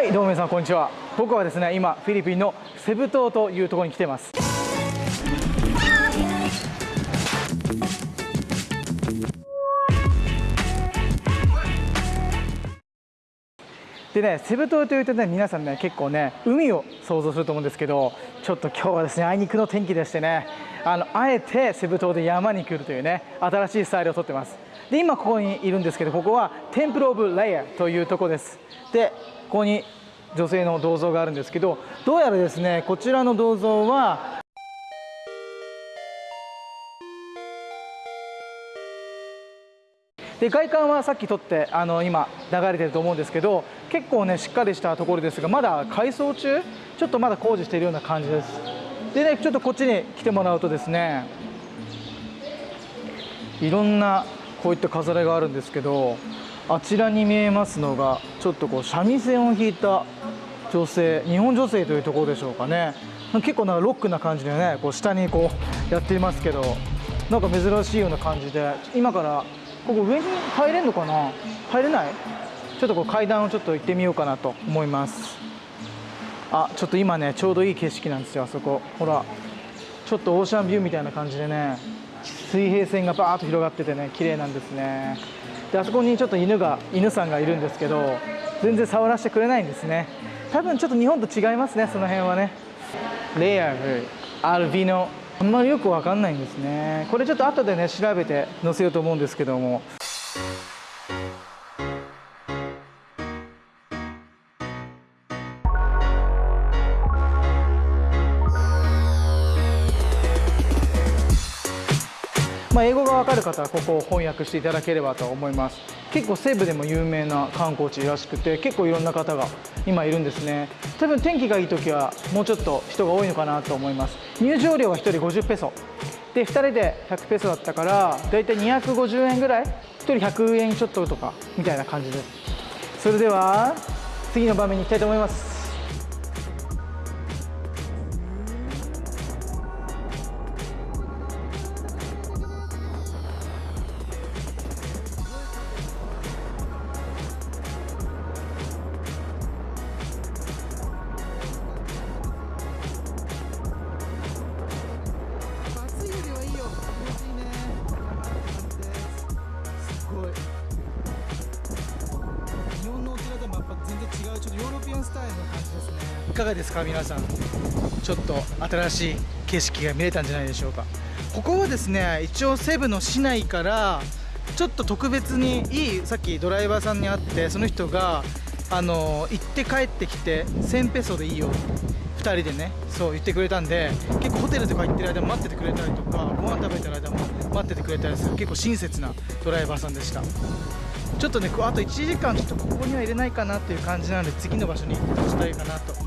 はいどうも皆さんこんにちは僕はですね今フィリピンのセブ島というところに来てますでね、セブ島というとね、皆さんね、結構ね、海を想像すると思うんですけど、ちょっと今日はですね、あいにくの天気でしてね、あのあえてセブ島で山に来るというね、新しいスタイルをとってます。で、今ここにいるんですけど、ここはテンプル・オブ・レイヤーというところです。で、ここに女性の銅像があるんですけど、どうやらですね、こちらの銅像は、で外観はさっき撮ってあの今流れてると思うんですけど結構ねしっかりしたところですがまだ改装中？ちょっとまだ工事しているような感じです。でねちょっとこっちに来てもらうとですねいろんなこういった飾りがあるんですけどあちらに見えますのがちょっとこう三味線を弾いた女性日本女性というところでしょうかね。結構なんかロックな感じでねこう下にこうやっていますけどなんか珍しいような感じで今からここ上に入れるのかな？入れない？ちょっとこう階段をちょっと行ってみようかなと思います。あちょっと今ねちょうどいい景色なんですよあそこ。ほらちょっとオーシャンビューみたいな感じでね水平線がバーッと広がっててね綺麗なんですね。であそこにちょっと犬が犬さんがいるんですけど全然触らせてくれないんですね。多分ちょっと日本と違いますねその辺はね。レアルアルビノ。あんまりよくわかんないんですね。これちょっと後でね調べて載せようと思うんですけども。まあ、英語がわかる方はここを翻訳していただければと思います。結構西部でも有名な観光地らしくて結構いろんな方が今いるんですね。多分天気がいい時はもうちょっと人が多いのかなと思います。入場料は1人50ペソ。で2人で100ペソだったからだいたい250円ぐらい？1人100円ちょっととかみたいな感じです。それでは次の場面に行きたいと思います。かがですか皆さん。ちょっと新しい景色が見れたんじゃないでしょうか。ここはですね一応セブの市内からちょっと特別にいいさっきドライバーさんに会ってその人があの行って帰ってきて1000ペソでいいよ2人でねそう言ってくれたんで結構ホテルとか行ってる間も待っててくれたりとかご飯食べてる間も待っててくれたりする結構親切なドライバーさんでした。ちょっとねあと1時間ちょっとここには入れないかなっていう感じなので次の場所に移動したいかなと